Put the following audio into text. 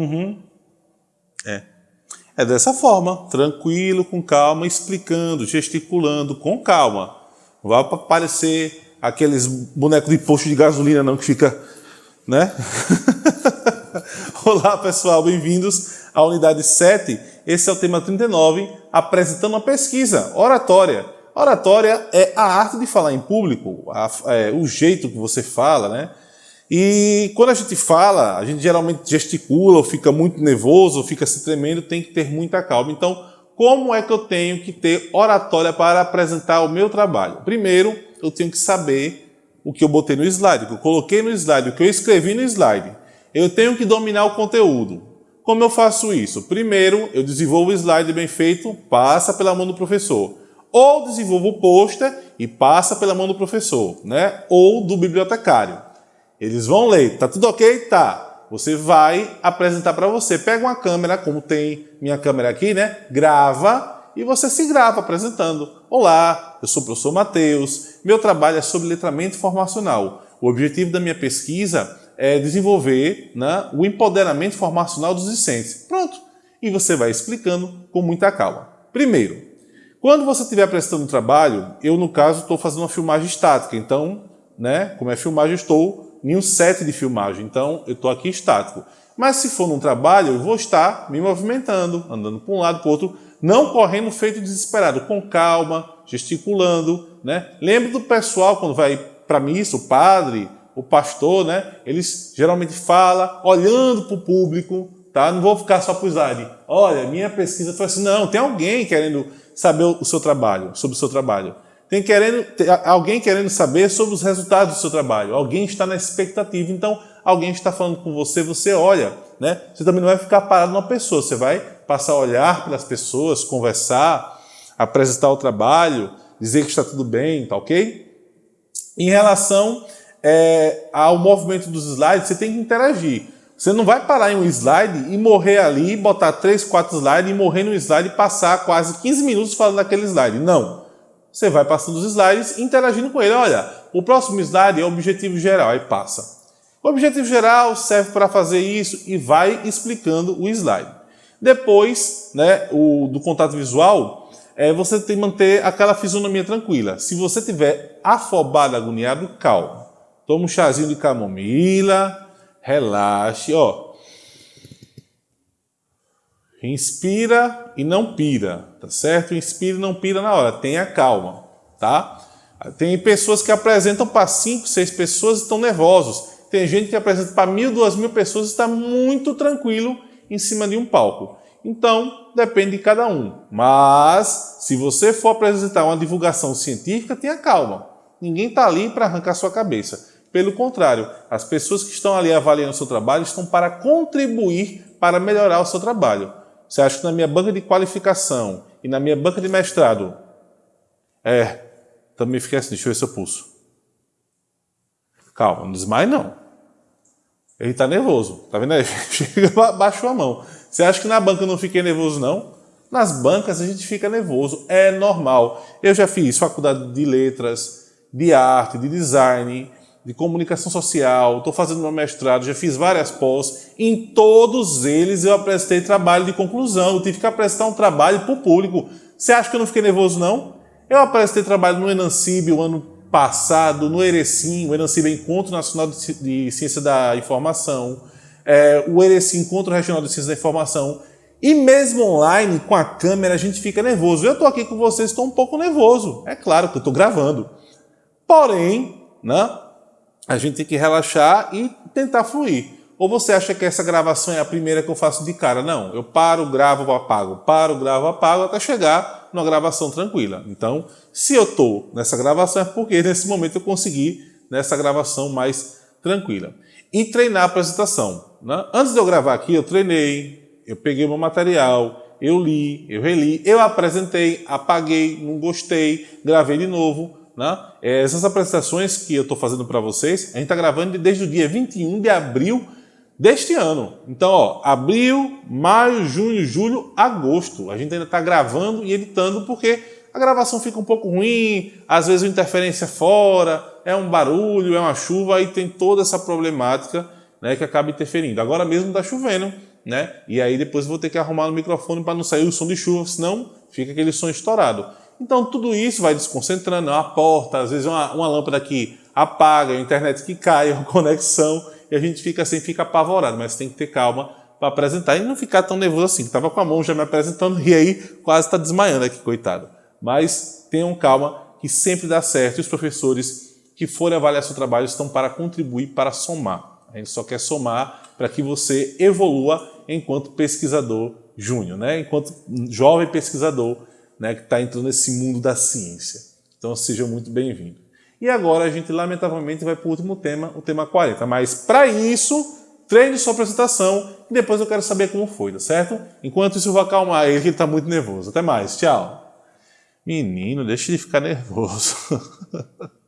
Uhum. É. É dessa forma, tranquilo, com calma, explicando, gesticulando, com calma. Não vai parecer aqueles bonecos de posto de gasolina não que fica, né? Olá pessoal, bem-vindos à unidade 7. Esse é o tema 39, apresentando uma pesquisa, oratória. Oratória é a arte de falar em público, a, é, o jeito que você fala, né? E quando a gente fala, a gente geralmente gesticula, ou fica muito nervoso, ou fica se tremendo, tem que ter muita calma. Então, como é que eu tenho que ter oratória para apresentar o meu trabalho? Primeiro, eu tenho que saber o que eu botei no slide, o que eu coloquei no slide, o que eu escrevi no slide. Eu tenho que dominar o conteúdo. Como eu faço isso? Primeiro, eu desenvolvo o slide bem feito, passa pela mão do professor. Ou desenvolvo o pôster e passa pela mão do professor, né? ou do bibliotecário. Eles vão ler, tá tudo ok? Tá. Você vai apresentar para você. Pega uma câmera, como tem minha câmera aqui, né? Grava e você se grava apresentando. Olá, eu sou o professor Matheus. Meu trabalho é sobre letramento formacional. O objetivo da minha pesquisa é desenvolver né, o empoderamento formacional dos discentes. Pronto. E você vai explicando com muita calma. Primeiro, quando você estiver apresentando um trabalho, eu no caso estou fazendo uma filmagem estática, então, né, como é filmagem, estou em um set de filmagem, então eu estou aqui estático. Mas se for num trabalho, eu vou estar me movimentando, andando para um lado para o outro, não correndo feito desesperado, com calma, gesticulando. Né? Lembra do pessoal quando vai para missa, o padre, o pastor, né? eles geralmente falam olhando para o público, tá? não vou ficar só para o slide. Olha, minha pesquisa foi assim, não, tem alguém querendo saber o seu trabalho, sobre o seu trabalho. Tem, querendo, tem alguém querendo saber sobre os resultados do seu trabalho. Alguém está na expectativa. Então, alguém está falando com você, você olha. Né? Você também não vai ficar parado numa pessoa. Você vai passar a olhar pelas pessoas, conversar, apresentar o trabalho, dizer que está tudo bem, tá ok? Em relação é, ao movimento dos slides, você tem que interagir. Você não vai parar em um slide e morrer ali, botar três, quatro slides e morrer no slide e passar quase 15 minutos falando daquele slide. Não. Você vai passando os slides interagindo com ele. Olha, o próximo slide é o objetivo geral, aí passa. O objetivo geral serve para fazer isso e vai explicando o slide. Depois né, o, do contato visual, é, você tem que manter aquela fisionomia tranquila. Se você tiver afobado, agoniado, calma. Toma um chazinho de camomila, relaxe, ó. Inspira e não pira, tá certo? Inspira e não pira na hora, tenha calma, tá? Tem pessoas que apresentam para 5, 6 pessoas e estão nervosos. Tem gente que apresenta para mil, duas mil pessoas e está muito tranquilo em cima de um palco. Então, depende de cada um. Mas, se você for apresentar uma divulgação científica, tenha calma. Ninguém está ali para arrancar sua cabeça. Pelo contrário, as pessoas que estão ali avaliando o seu trabalho estão para contribuir para melhorar o seu trabalho. Você acha que na minha banca de qualificação e na minha banca de mestrado, é, também fiquei assim, deixa eu ver seu pulso. Calma, não desmaie não. Ele está nervoso, tá vendo aí? Chega, baixou a mão. Você acha que na banca eu não fiquei nervoso não? Nas bancas a gente fica nervoso, é normal. Eu já fiz faculdade de letras, de arte, de design, de comunicação social, estou fazendo meu mestrado, já fiz várias pós, em todos eles eu apresentei trabalho de conclusão, eu tive que apresentar um trabalho para o público. Você acha que eu não fiquei nervoso, não? Eu apresentei trabalho no Enancib o ano passado, no Erecim, o Enancib é Encontro Nacional de Ciência da Informação, é, o Erecim Encontro Regional de Ciência da Informação, e mesmo online, com a câmera, a gente fica nervoso. Eu estou aqui com vocês, estou um pouco nervoso. É claro que eu estou gravando. Porém, né, a gente tem que relaxar e tentar fluir. Ou você acha que essa gravação é a primeira que eu faço de cara? Não, eu paro, gravo, apago, paro, gravo, apago, até chegar numa gravação tranquila. Então, se eu estou nessa gravação é porque nesse momento eu consegui nessa gravação mais tranquila. E treinar a apresentação. Né? Antes de eu gravar aqui, eu treinei, eu peguei meu material, eu li, eu reli, eu apresentei, apaguei, não gostei, gravei de novo, né? É, essas apresentações que eu estou fazendo para vocês, a gente está gravando desde o dia 21 de abril deste ano. Então, ó, abril, maio, junho, julho, agosto. A gente ainda está gravando e editando porque a gravação fica um pouco ruim, às vezes uma interferência fora, é um barulho, é uma chuva, aí tem toda essa problemática né, que acaba interferindo. Agora mesmo está chovendo, né? E aí depois vou ter que arrumar no microfone para não sair o som de chuva, senão fica aquele som estourado. Então tudo isso vai desconcentrando, a porta, às vezes uma, uma lâmpada que apaga, a internet que cai, a conexão, e a gente fica assim, fica apavorado, mas tem que ter calma para apresentar e não ficar tão nervoso assim. Estava com a mão já me apresentando e aí quase está desmaiando aqui, coitado. Mas tenham calma que sempre dá certo e os professores que forem avaliar seu trabalho estão para contribuir, para somar. A gente só quer somar para que você evolua enquanto pesquisador júnior, né? enquanto jovem pesquisador né, que está entrando nesse mundo da ciência. Então seja muito bem-vindo. E agora a gente, lamentavelmente, vai para o último tema, o tema 40. Mas para isso, treine sua apresentação e depois eu quero saber como foi, tá certo? Enquanto isso, eu vou acalmar ele, que ele está muito nervoso. Até mais, tchau. Menino, deixa ele ficar nervoso.